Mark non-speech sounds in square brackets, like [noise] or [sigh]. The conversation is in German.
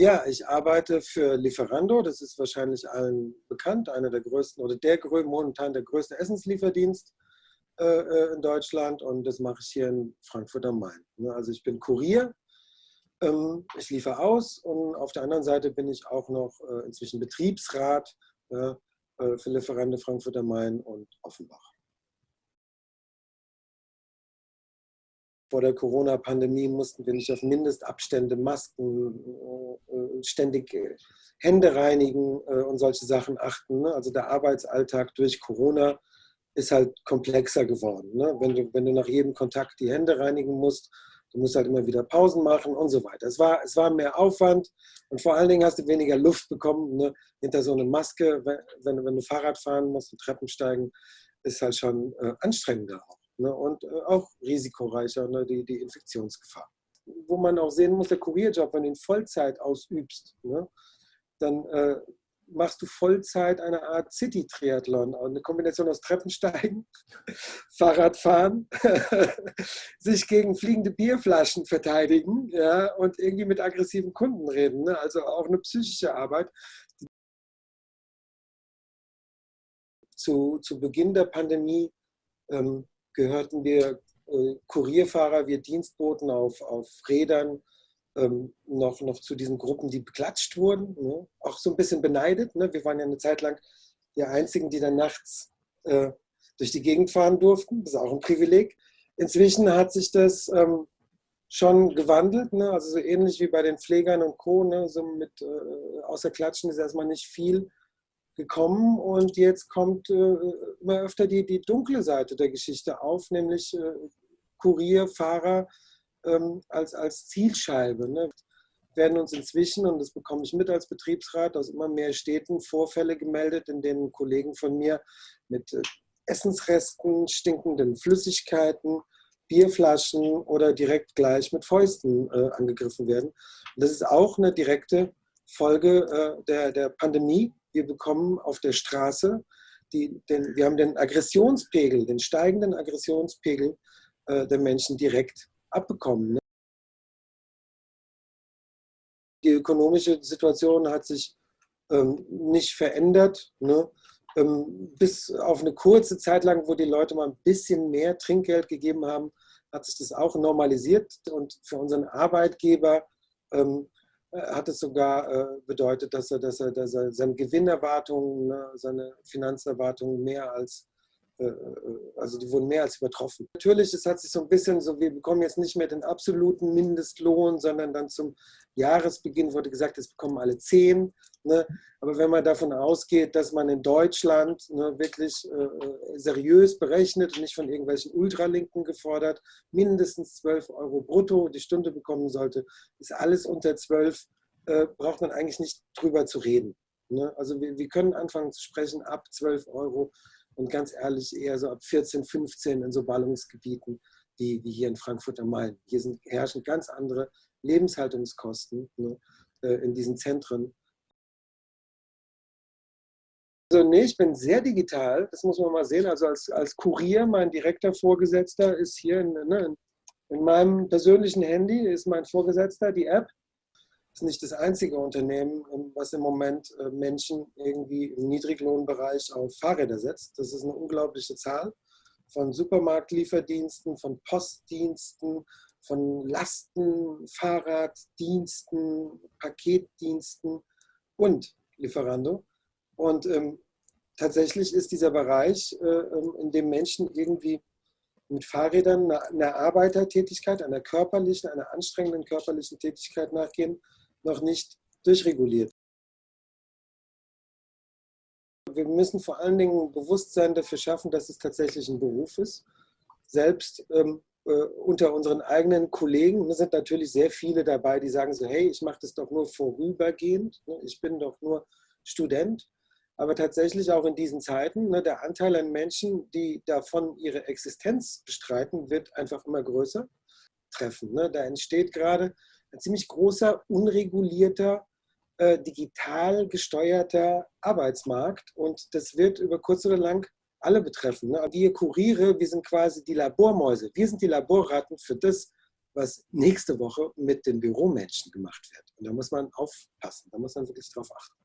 Ja, ich arbeite für Lieferando, das ist wahrscheinlich allen bekannt, einer der größten oder der momentan der größte Essenslieferdienst äh, äh, in Deutschland. Und das mache ich hier in Frankfurt am Main. Ne, also ich bin Kurier, ähm, ich liefere aus. Und auf der anderen Seite bin ich auch noch äh, inzwischen Betriebsrat für Lieferando Frankfurt am Main und Offenbach. Vor der Corona-Pandemie mussten wir nicht auf Mindestabstände, Masken, äh, äh, ständig äh, Hände reinigen und solche Sachen achten. Ne? Also der Arbeitsalltag durch Corona ist halt komplexer geworden. Ne? Wenn, du, wenn du nach jedem Kontakt die Hände reinigen musst, du musst halt immer wieder Pausen machen und so weiter. Es war, es war mehr Aufwand und vor allen Dingen hast du weniger Luft bekommen. Ne? Hinter so einer Maske, wenn, wenn du Fahrrad fahren musst und Treppen steigen, ist halt schon äh, anstrengender auch ne, und äh, auch risikoreicher, ne, die, die Infektionsgefahr. Wo man auch sehen muss, der Kurierjob, wenn du ihn Vollzeit ausübst, ne, dann äh, machst du Vollzeit eine Art City-Triathlon, eine Kombination aus Treppensteigen, [laughs] Fahrradfahren, [laughs] sich gegen fliegende Bierflaschen verteidigen ja, und irgendwie mit aggressiven Kunden reden. Ne? Also auch eine psychische Arbeit. Zu, zu Beginn der Pandemie ähm, gehörten wir äh, Kurierfahrer, wir Dienstboten auf, auf Rädern ähm, noch, noch zu diesen Gruppen, die beklatscht wurden. Ne? Auch so ein bisschen beneidet. Ne? Wir waren ja eine Zeit lang die Einzigen, die dann nachts äh, durch die Gegend fahren durften. Das ist auch ein Privileg. Inzwischen hat sich das ähm, schon gewandelt, ne? also so ähnlich wie bei den Pflegern und Co. Ne? So mit äh, außer Klatschen ist erstmal nicht viel gekommen und jetzt kommt äh, immer öfter die, die dunkle Seite der Geschichte auf, nämlich äh, Kurier, Fahrer ähm, als, als Zielscheibe. Ne? werden uns inzwischen, und das bekomme ich mit als Betriebsrat, aus immer mehr Städten Vorfälle gemeldet, in denen Kollegen von mir mit äh, Essensresten, stinkenden Flüssigkeiten, Bierflaschen oder direkt gleich mit Fäusten äh, angegriffen werden. Und das ist auch eine direkte Folge äh, der, der Pandemie, wir bekommen auf der Straße, die, den, wir haben den Aggressionspegel, den steigenden Aggressionspegel äh, der Menschen direkt abbekommen. Ne? Die ökonomische Situation hat sich ähm, nicht verändert. Ne? Ähm, bis auf eine kurze Zeit lang, wo die Leute mal ein bisschen mehr Trinkgeld gegeben haben, hat sich das auch normalisiert. Und für unseren Arbeitgeber ähm, äh, hat es sogar äh, bedeutet, dass er, dass er, dass er seine Gewinnerwartungen, ne, seine Finanzerwartungen mehr als äh, äh, also die wurden mehr als übertroffen. Natürlich, es hat sich so ein bisschen so, wir bekommen jetzt nicht mehr den absoluten Mindestlohn, sondern dann zum Jahresbeginn wurde gesagt, es bekommen alle zehn. Ne? Aber wenn man davon ausgeht, dass man in Deutschland ne, wirklich äh, seriös berechnet und nicht von irgendwelchen Ultralinken gefordert, mindestens 12 Euro brutto die Stunde bekommen sollte, ist alles unter 12, äh, braucht man eigentlich nicht drüber zu reden. Ne? Also wir, wir können anfangen zu sprechen ab 12 Euro und ganz ehrlich eher so ab 14, 15 in so Ballungsgebieten wie, wie hier in Frankfurt am Main. Hier sind, herrschen ganz andere Lebenshaltungskosten ne, äh, in diesen Zentren. Also nee, ich bin sehr digital, das muss man mal sehen. Also als, als Kurier, mein direkter Vorgesetzter ist hier in, ne, in meinem persönlichen Handy, ist mein Vorgesetzter, die App ist nicht das einzige Unternehmen, was im Moment äh, Menschen irgendwie im Niedriglohnbereich auf Fahrräder setzt. Das ist eine unglaubliche Zahl von Supermarktlieferdiensten, von Postdiensten, von Lasten, Fahrraddiensten, Paketdiensten und Lieferando. Und ähm, tatsächlich ist dieser Bereich, äh, ähm, in dem Menschen irgendwie mit Fahrrädern einer Arbeitertätigkeit, einer körperlichen, einer anstrengenden körperlichen Tätigkeit nachgehen, noch nicht durchreguliert. Wir müssen vor allen Dingen Bewusstsein dafür schaffen, dass es tatsächlich ein Beruf ist. Selbst ähm, äh, unter unseren eigenen Kollegen sind natürlich sehr viele dabei, die sagen so, hey, ich mache das doch nur vorübergehend, ne? ich bin doch nur Student. Aber tatsächlich auch in diesen Zeiten, ne, der Anteil an Menschen, die davon ihre Existenz bestreiten, wird einfach immer größer treffen. Ne? Da entsteht gerade ein ziemlich großer, unregulierter, äh, digital gesteuerter Arbeitsmarkt und das wird über kurz oder lang alle betreffen. Ne? Wir Kuriere, wir sind quasi die Labormäuse. Wir sind die Laborratten für das, was nächste Woche mit den Büromenschen gemacht wird. Und da muss man aufpassen, da muss man wirklich drauf achten.